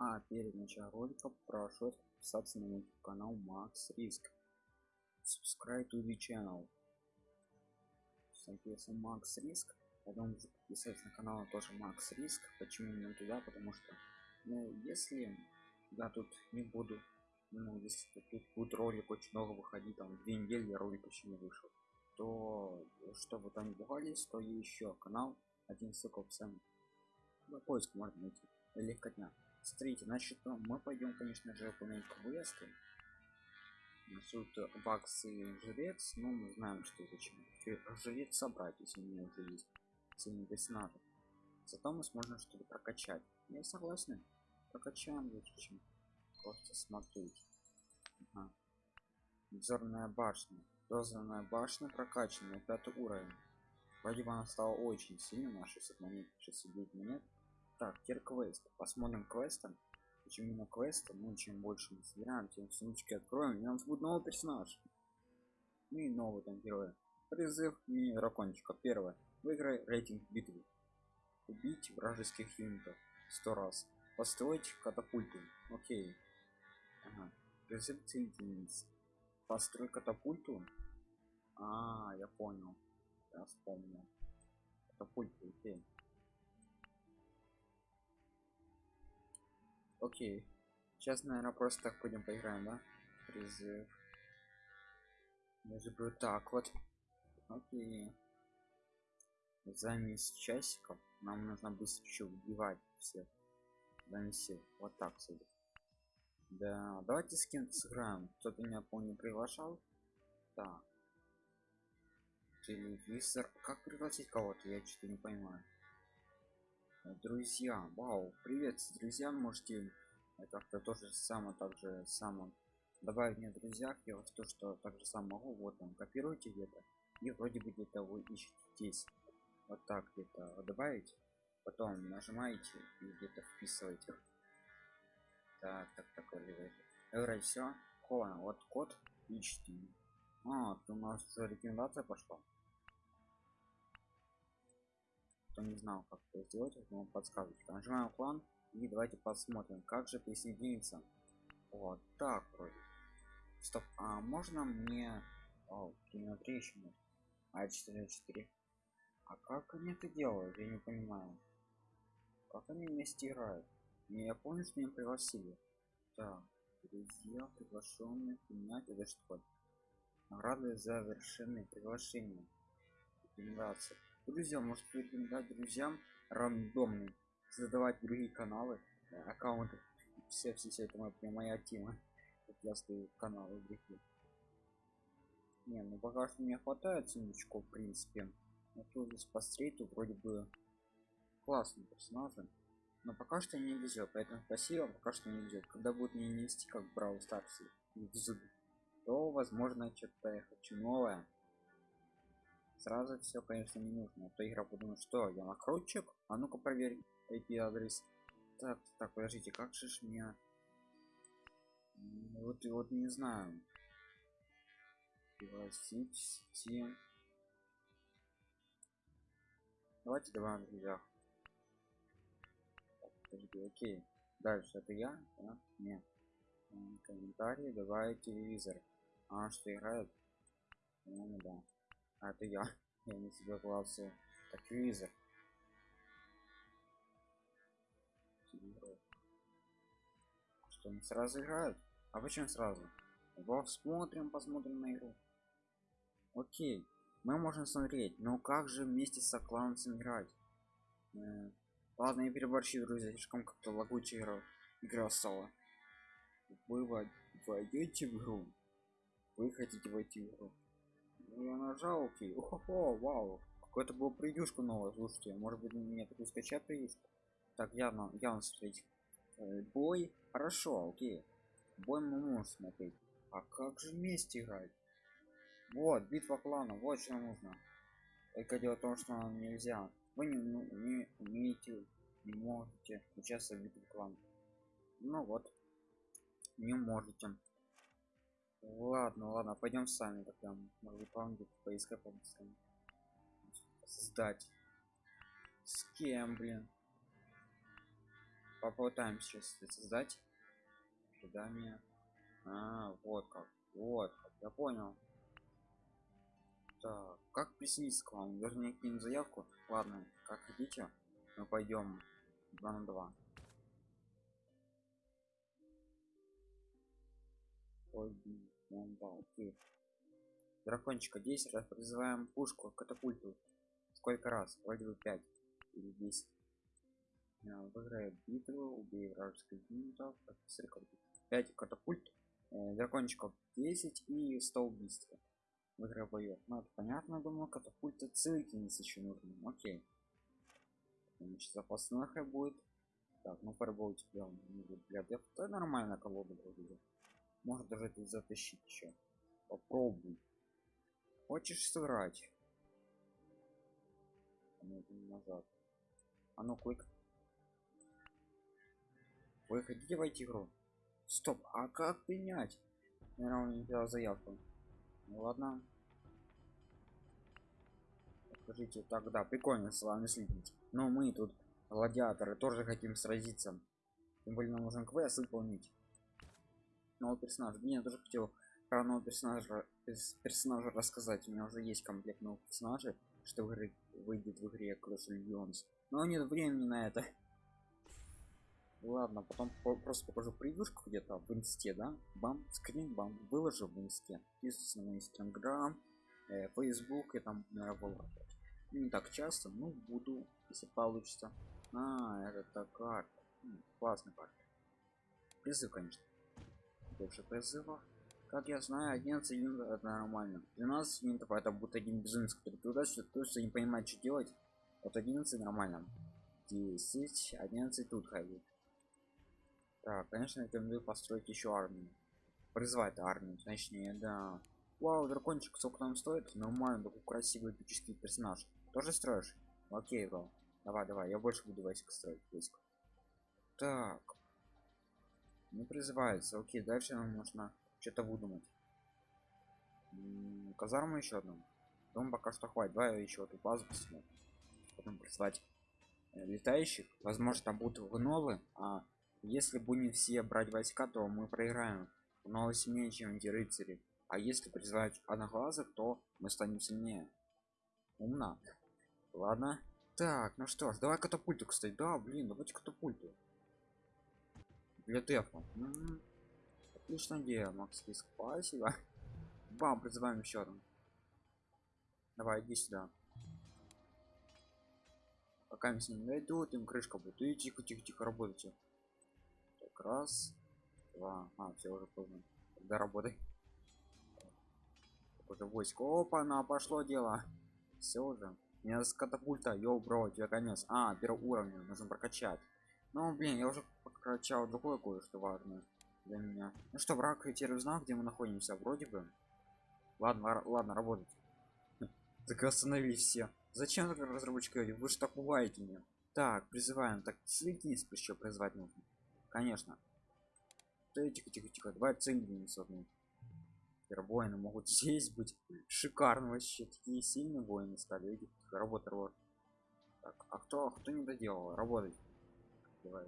А перед началом ролика прошу подписаться на мой канал Макс Риск. Subscribe to the channel. Соответственно, Макс Риск. Потом подписаться на канал тоже Макс Риск. Почему именно туда? Потому что, ну, если я тут не буду, ну, если тут будет ролик очень много выходить, там, две недели ролик еще не вышел, то, чтобы там не пугались, то еще канал, один ссылка в описании. На поиск можно найти. Легкотня. Смотрите, значит, ну, мы пойдем, конечно же, выполнять квесты. Тут баксы жрец, но мы знаем, что зачем. Жрец собрать, если у меня уже есть сильный надо. Зато мы сможем что-то прокачать. Я согласен. Прокачаем зачем. Просто смотреть. Ага. Башня. Взорная башня прокачана пятый уровень. Вроде бы она стала очень сильной на 600 монет, 609 монет. Так, теперь квест. Посмотрим квестом. Почему именно квеста? Ну, чем больше мы собираем, тем сумочки откроем, и у нас будет новый персонаж. Ну и новый там герой. Призыв мини дракончика. Первое. Выиграй рейтинг битвы. Убить вражеских юнитов сто раз. Построить катапульту. Окей. Ага. Призыв целительниц. Построй катапульту. А, я понял. Я вспомнил. Катапульту, окей. Окей. Сейчас, наверное, просто так пойдем поиграем, да? Призыв. Я заберу так вот. Окей. За месяц часиков нам нужно быстро еще убивать всех. Донести. Вот так кстати. Да, давайте с кем-то сыграем. Кто-то меня помню приглашал. Так. Телевизор. Как пригласить кого-то? Я что-то не понимаю друзья вау привет друзья можете как-то тоже самое также само добавить мне друзьях. Я вот то что также сам могу вот там копируйте где-то и вроде бы где-то вы ищете здесь вот так где-то добавить потом нажимаете и где-то вписываете. Так так так вроде все вот. Код ищите. А, у нас уже рекомендация пошла кто не знал как это сделать я вам подсказываю нажимаем клан и давайте посмотрим как же присоединиться. Вот так вроде. Стоп а можно мне о, кино еще нет? А 4 4 как они это делают? Я не понимаю. Как они вместе играют не я помню что меня пригласили. Так друзья приглашенные принять это что? Награды за завершенные приглашения друзья может рекомендовать друзьям рандомные создавать другие каналы аккаунты. Все все, все это моя, моя тема. Я стою каналы другие не ну пока что мне хватает сумочку в принципе. Но тут здесь по стрейту вроде бы классный персонажи. Но пока что не везет поэтому спасибо пока что не везет. Когда будет мне нести как брау старсе то возможно что-то я хочу новое сразу все конечно не нужно. А то игра подумает что я накрутчик? А ну-ка проверь IP адрес. Так так подождите как же ж меня вот и вот не знаю. Steam. давайте два друзья подожди окей. Дальше это я да? нет. Комментарии давай телевизор. А что играет? Ну да а это я. Я не себе классы так визор. Что не сразу играют? А почему сразу? Смотрим посмотрим на игру. Окей. Мы можем смотреть. Но как же вместе с кланом играть? Э, ладно я переборщил друзья. Слишком как-то лагучая игра игра стала. Вы войдете в игру? Вы хотите войти в игру я нажал окей Охо, вау. Какой-то был превьюшку новое слушайте может быть мне такую скачать превьюшку так явно явно смотреть э, бой хорошо окей. Бой мы можем смотреть. А как же вместе играть? Вот битва клана вот что нужно. Только дело в том что нельзя. Вы не, ну, не умеете не можете участвовать в битве клана. Ну вот не можете ладно ладно пойдем сами тогда план где-то поискать побыстрее создать с кем блин? Попытаемся сейчас это создать ожидание а, вот как вот как. я понял. Так как присоединиться к вам? Вернее кинуть заявку? Ладно как хотите мы пойдем 2 на 2 Ой, окей. Дракончика 10 раз призываем пушку катапульту. Сколько раз? Вроде бы 5 или 10. Выиграет битву, убей вражеских юнитов, 5 катапульт, э, дракончиков 10 и 100 убийств. Выиграй боев. Ну это понятно, думаю, катапульта целительницы еще нужно. Окей. Значит, запасных будет. Так, ну фарбол тебя для это нормально колода вроде может даже это затащить еще попробуй. Хочешь сыграть? Назад. А ну клик вы хотите войти игру. Стоп а как принять? Наверное не взял заявку. Ну ладно. Скажите тогда прикольно с вами следить. Но мы тут гладиаторы тоже хотим сразиться. Тем более нам нужен квест выполнить нового персонажа. Я тоже хотел про нового персонажа персонажа рассказать. У меня уже есть комплект новых персонажей что выйдет в игре Clash Legends. Но нет времени на это. Ладно потом просто покажу превьюшку где-то в инсте да? Бам скрин бам выложу в инсте. Подписывайтесь на инстаграм э, facebook и там наверное, не так часто ну буду если получится. А это карта классная карта призыв конечно больше призывов. Как я знаю 11 юнитов это нормально. 12 юнитов это будет один безумец который туда то что не понимает что делать. Вот 11 нормально. 10 11 тут ходит так конечно рекомендую построить еще армию. Призвать армию точнее да. Вау дракончик сколько нам стоит? Нормально такой красивый эпический персонаж. Тоже строишь? Окей бро. Давай давай я больше буду войск строить войск. Так не призывается. Окей дальше нам нужно что-то выдумать. Казарму еще одну. Дом пока что хватит. Давай еще эту базу посмотрим потом призвать э, летающих. Возможно там будут гнолы а если будем все брать войска то мы проиграем. Гнолы сильнее чем эти рыцари. А если призвать одноглазых то мы станем сильнее. Умно. Ладно. Так ну что ж давай катапульту кстати. Да блин давайте катапульту для тефа. Отличная идея макс риск спасибо. Бам призываем еще одну. Давай иди сюда. Пока мы с ним найдут им крышка будет. И тихо тихо тихо работайте. Так раз два. А все уже поздно. Тогда работай. Уже войско. Опа на пошло дело. Все уже. Меня с катапульта йоу бро тебе конец. А первый уровень нужно прокачать. Ну блин я уже прокачал другое кое-что важное для меня. Ну что враг теперь узнал где мы находимся? Вроде бы. Ладно ладно работать. Так остановись все. Зачем разработчики вы же так пугаете меня так призываем. Так следить еще призвать нужно. Конечно. Тихо тихо тихо. Давай цинглинс одну воины могут здесь быть. Шикарно вообще. Такие сильные воины стали видите работа так а кто кто не доделал? Работать. Давай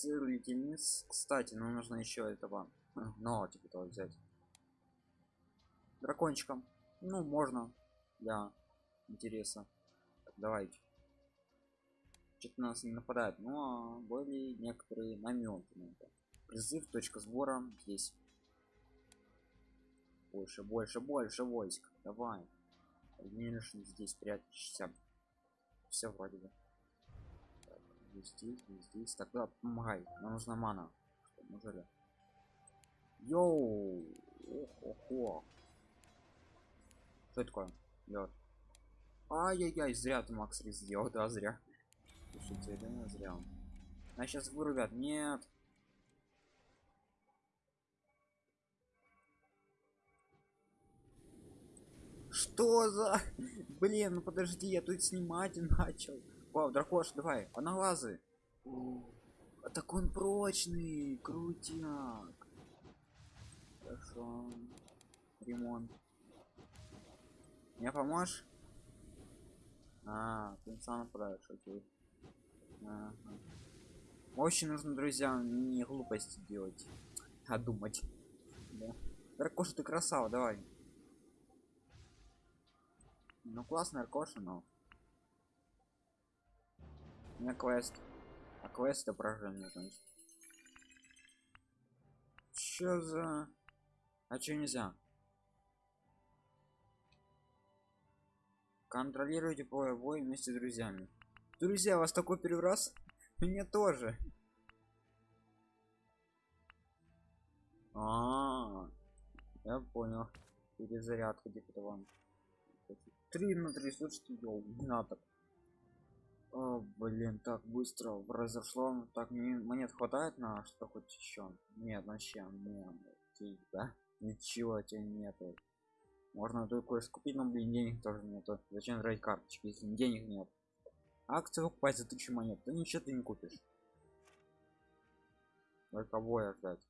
сыр леденец кстати нам нужно еще этого но типа того взять. Дракончиком ну можно для интереса. Так, давайте. Что-то нас не нападает но были некоторые наметы на это. Призыв точка сбора здесь. Больше больше больше войск. Давай. Здесь прячешься все вроде бы. Так, здесь здесь тогда помогай. Нам нужна мана. Что неужели? Йоу! Ох, что такое? Лед ай-яй-яй зря ты макс сделал да зря. Слушайте да зря. А сейчас вырубят. Нет Что за... Блин, ну подожди, я тут снимать начал. Вау, дракош, давай, одноглазый. А так он прочный, крутяк. Хорошо. Ремонт. Мне поможешь? А, ты сам нападаешь, окей. Ага. Очень нужно, друзья, не глупости делать, а думать. Да. Ракоша, ты красава, давай. Ну классная Ракоша, но... У меня квест. А квест это поражение, значит. Чё за... А чё нельзя? Контролируйте поле боя вместе с друзьями. Друзья, вас такой первый раз? Мне тоже. А, -а, -а я понял. Перезарядка где-то вам. Три на три, слушайте, йоу, не надо. О, блин, так быстро произошло. Так, мне монет хватает на что хоть еще? Нет, вообще, нет, да? Ничего тебе нету. Можно только купить, но блин, денег тоже нету. Зачем тратить карточки, если денег нет? Акцию покупать за тысячу монет, да ничего ты не купишь. Только боя ждать.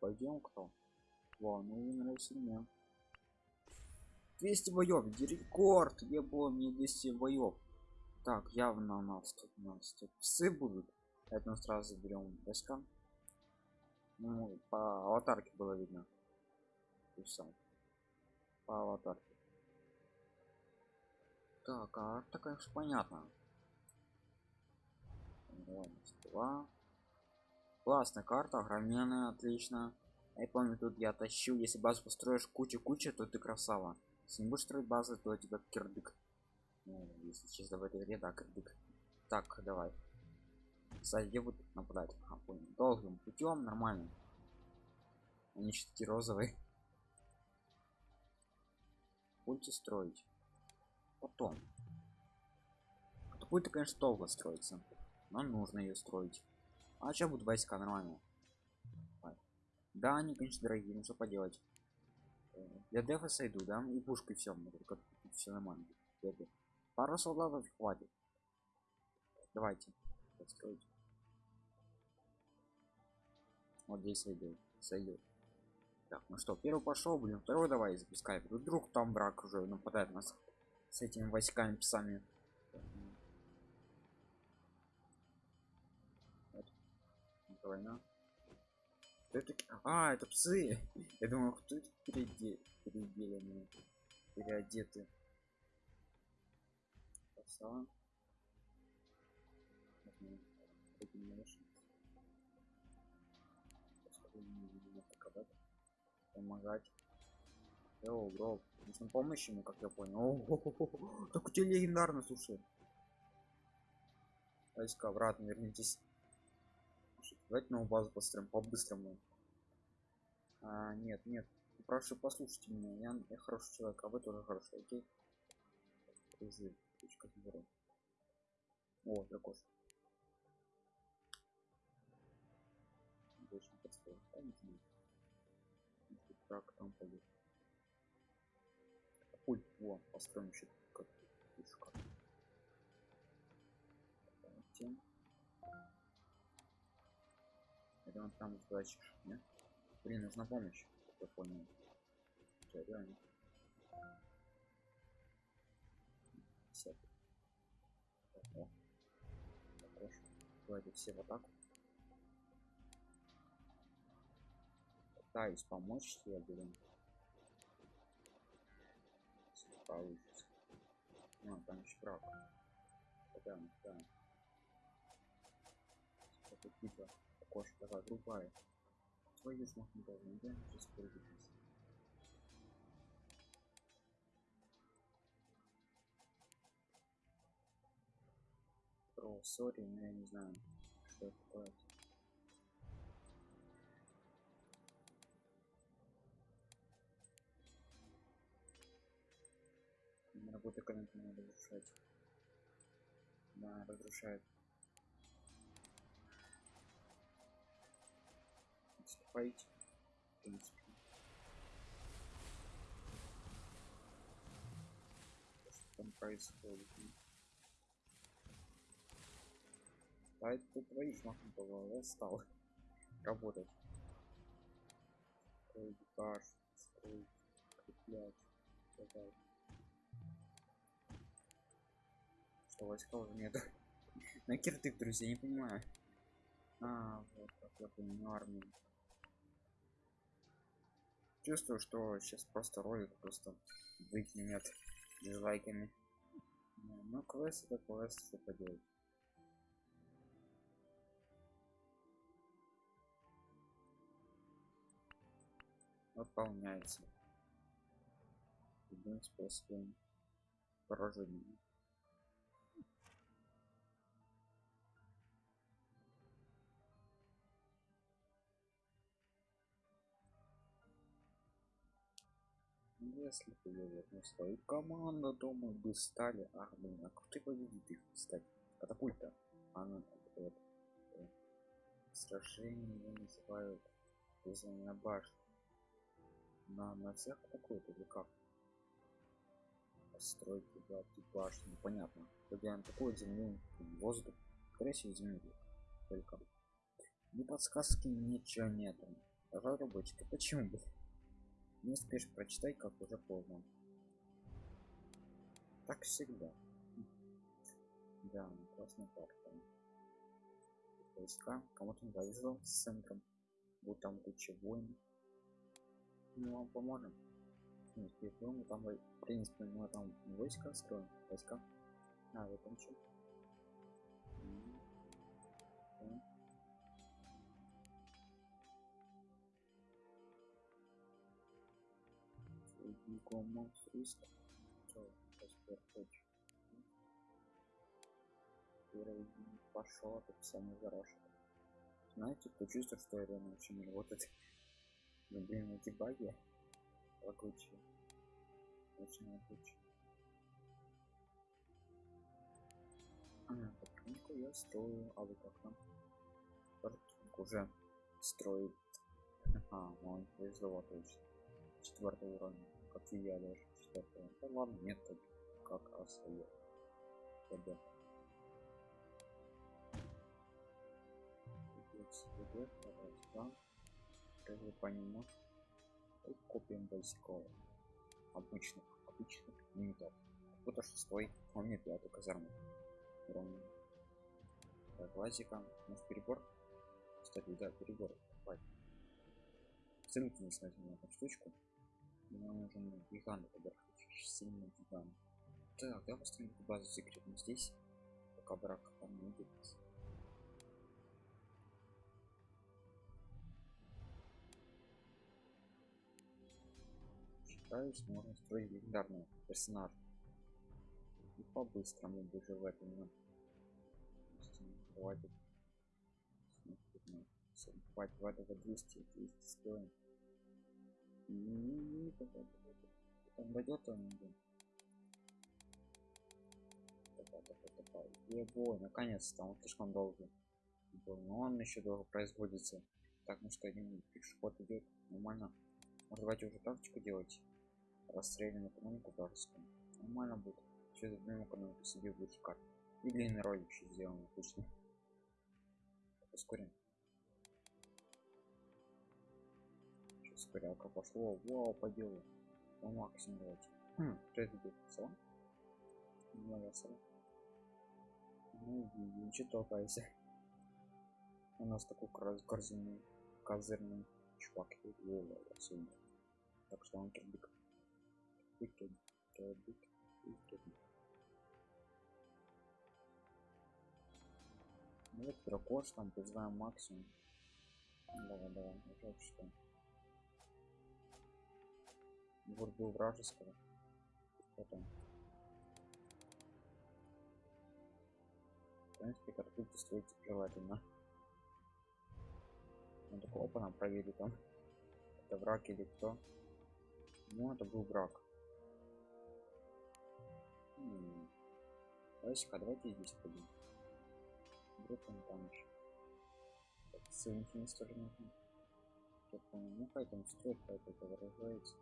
Пойдем кто? Вау, ну вы нравится мне. 200 боев, рекорд, я был мне 200 боев. Так, явно у нас тут у нас тут псы будут. Поэтому сразу берем войска. Ну, по аватарке было видно. Все. По аватарке. Так, а так конечно понятно. Два. Классная карта, огроменная, отлично. Я помню, тут я тащил, если базу построишь куча-куча, то ты красава. Если не будешь строить базы, то тебя кирдык. Ну, если чисто в этой игре, да, кирдык. Так, давай. Где будут нападать? А, понял. Долгим путем, нормально. Они что такие розовые. Будете строить. Потом. Катапульта, конечно, долго строится. Но нужно ее строить. А сейчас будут войска нормально. Да, они, конечно, дорогие, ну что поделать. Я дефа сойду, да? И пушкой все, все нормально. Пару солдатов хватит. Давайте. Построить. Вот здесь сойдет. Сойдет. Так, ну что, первый пошел, блин, второй давай запускай. Вдруг там брак уже нападает нас с этими войсками псами. Война. Кто это? А, это псы. Я думал, кто это переде... переделанные, переодеты. Красава. Помогать. Йоу, бро. Нужно помощь ему, как я понял. О, так у тебя легендарно, слушай. Войска, обратно вернитесь. Давайте новую базу построим по-быстрому. А, нет, нет. Прошу, послушайте меня. Я, я хороший человек, а вы тоже хороший, окей? Призыв. Точка сбора. О, дракош. Больше не подстроил. Да, не знаю. Так, там пойдет. Пульт, во, построим еще как пушка. Тем. Это он там удачишь, нет? Блин, нужна помощь. Я понял. Что, реально? Все. О. Хорошо. Давайте все в атаку. Пытаюсь помочь тебе, блин. Получится. А, там еще правда. Да, да. Это типа окошко такая другая твою ж махну должен да? Сейчас перебежись про сори но я не знаю что это такое. Работа комнаты надо разрушать. Да разрушает фейт. В принципе. Что там происходит? А это твои шмахнутого, я стал работать. Строить строить, укреплять, так Что войска уже нет. На киртык, друзья, не понимаю. А, вот как я понимаю армию. Чувствую, что сейчас просто ролик просто выкинет дизлайками. Ну, квест это квест, что поделать. Выполняется. Любым способом поражения. Если бы я вернул свою команду, думаю, бы стали. Блин, а как ты победит их, кстати? Катапульта. Она вот, э, сражение называют вызванная башня. На, на всех атакуют или как? Постройки, да, башни, понятно. Когда он такой землю, воздух, скорее всего. Только. Ни подсказки, ничего нету. Разработчики, почему бы? Не успеешь прочитать, как уже поздно. Так всегда. Да, классная карта. Войска. Кому-то не повезло с центром. Вот там куча войн. Мы вам поможем. Нет, мы там, в принципе, мы там войска строим. Войска. А, вот там что? Никому риск. Пошел, это самый хороший. Знаете, кто чувствует, что реально вообще не работает? Ну, блин, эти баги лагучие. Очень лагучие. А, картинку я строю, а вы как там? Картинку уже строит. А, ну он повезло точно. Четвертого уровня как и я даже четвертого. Да ладно, нет, так как раз я. Ребят. да? Разве по нему? И купим войсков. Обычных, обычных юнитов. Кто-то шестой, он не пятый казарму. Ровно. Так, лазика. Может перебор? Кстати, да, перебор. Хватит. Ссылки не смотрим на эту штучку. Мне нужен гигант. Сильный гигант. Так, да, построим базу секретную здесь. Пока брак там не будет. Считаюсь, можно строить легендарного персонажа. И по-быстрому даже в этом. Ну. Давайте. Хватит, хватит 200, 200 стоим. Там дойдет он Ебой, наконец-то, он слишком долго. Но он еще долго производится. Так, ну что, один пешеход идет нормально. Может, давайте уже тактику делать. Расстрелянную экономику вражескую. Нормально будет. Через одну экономику себе будет шикарно. И длинный ролик еще сделаем, отлично. Ускорим. Ускорялка пошло вау по делу по максимуму давайте хм, кто это идет салон? Моя салон. Ну ничего толкайся. У нас такой корзинный козырный чувак. Особенно так что он турбик турбик ну вот дракош там призываем максимум. Давай давай жалко что был вражеского. Потом. В принципе, картинки строить желательно. Он такой, опа, нам проверили там. Это враг или кто? Ну, это был враг. Давайте-ка, давайте здесь пойдем. Вдруг он там еще. Ссылки тоже нужно. Ну, там строит, хай это выражается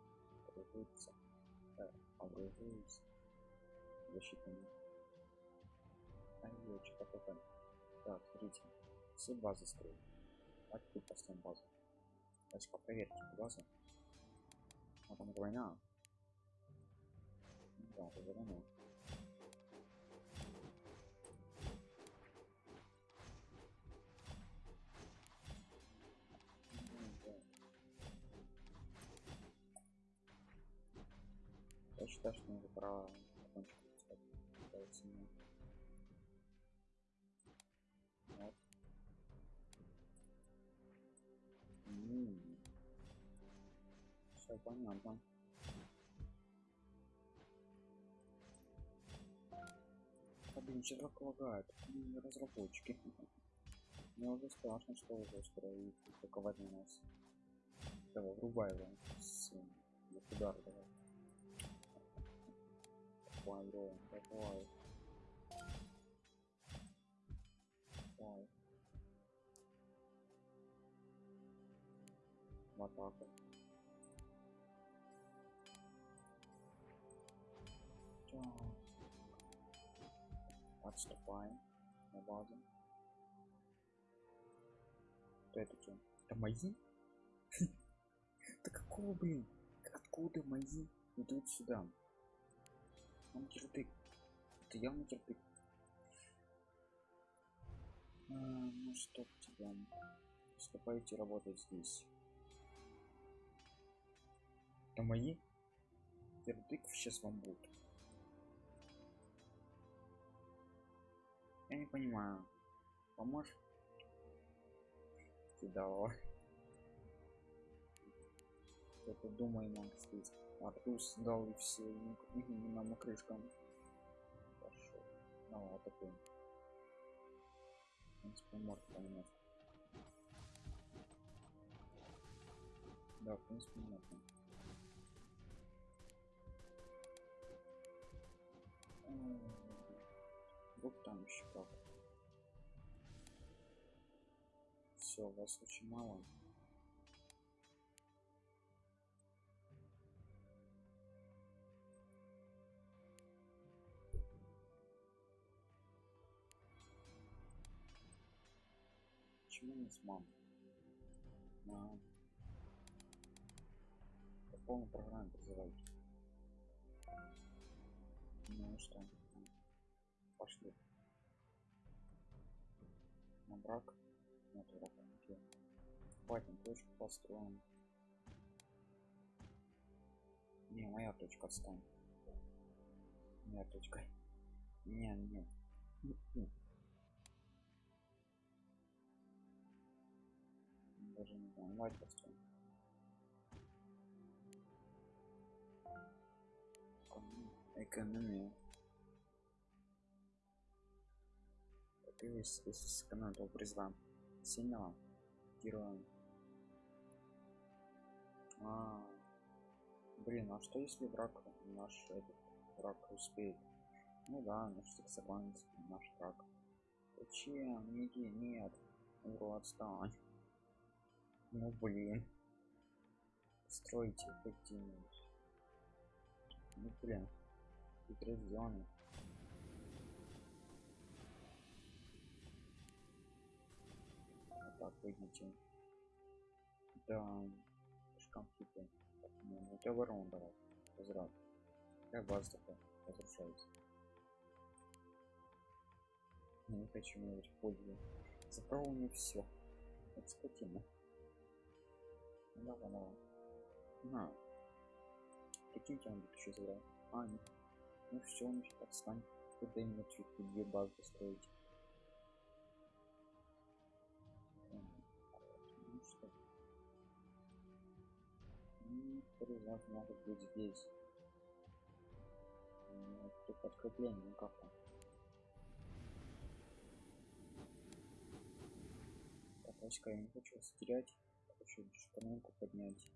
образуется да, образуется защитными а что такое так смотрите все базы строим. А теперь поставим базу. Давайте проверьте базу а там война. Да это война что надо пора закончить. Вот. Все понятно. А, блин, так лагает? Разработчики. Мне уже страшно, что уже скоро и атаковать на нас. Давай, врубай его с удар давай. Давай. Давай. В атаку. Так. Отступаем на базу. Это что? Это? Да какого, блин? Откуда мои идут сюда? Он кирпик. Это явно кирпик. А, ну что тебя? Вступайте работать здесь. Это мои? Кирпик сейчас вам будет. Я не понимаю. Поможешь? Кидал. Это думай, Макс, здесь. Артус дал и все, и нам крышкам. Пошел. Вот такой. В принципе, может понимать. Да, в принципе, можно. Вот там еще как. Все, вас очень мало. Почему не с мамой? На по полной программе призывайте. Ну что? Пошли. На брак? Нет брака. Окей. Хватит точку построим. Не, моя точка отстань. Моя точка. Не, нет. Даже не знаю, мать построим. Экономия. Ты весь с канала призван. Синяла. Героем. А, блин, а что если враг наш этот враг успеет? Ну да, наш сексуальный наш враг. Зачем? Иди, нет. Уру, отстань. Ну блин. Стройте хоть Ну блин. Предупрежденный. Вот так выйдите. Да. Конфликты. Ну, это ворон давай. Возврат. Как база такая разрушается. Я не хочу говорить пользу. Забрал мне все. Это скотина. Давай, давай. На. Прикиньте, он еще забрал. А, нет. Ну все, он еще отстань. Куда именно чуть две базы строить. Ну что? Ну, второй знак может быть здесь. Ну, тут подкрепление, ну как там? Так, я не хочу терять. Хочу шпарнунку поднять.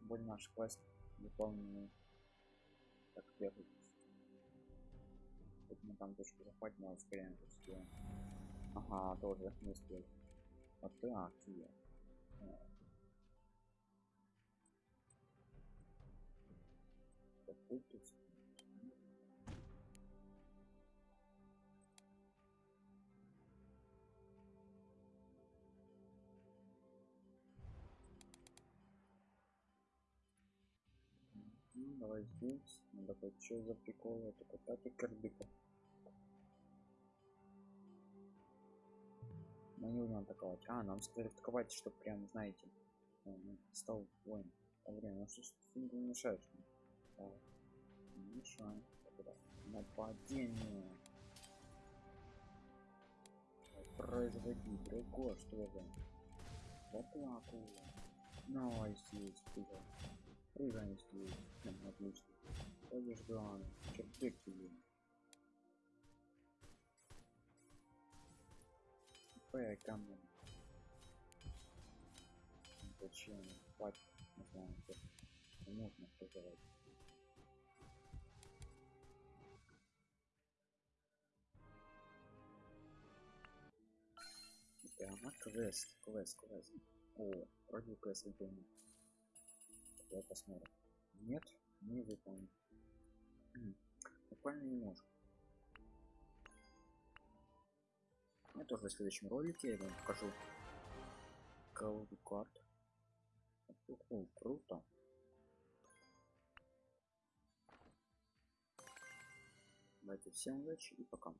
боль наш квест выполненный так бегать тут мы там точку захватим но успеем успеем ага тоже не успел вот так тебе какой тут Ну, давай здесь. Ну, такой, что за прикол? Это какая-то кардыка. Но не будем атаковать. А, нам сказали атаковать, чтобы прям, знаете, э, ну, стал воин. А время, ну что ж ты не мешаешь? Давай. Тогда Нападение. Производи, Дрего, что это? В атаку. Давай здесь, прыгай. Прыгай здесь. Ну, отлично. Пойдешь главное. Черпик тебе. П, камень. Зачем? Пать, не знаю, нужно сказать. Прямо квест, квест, квест. О, вроде квест выполнен. Давай посмотрим. Нет, не выполнен. М, Буквально немножко. Я тоже в следующем ролике я вам покажу колоду карт. О, круто. Давайте всем удачи и пока.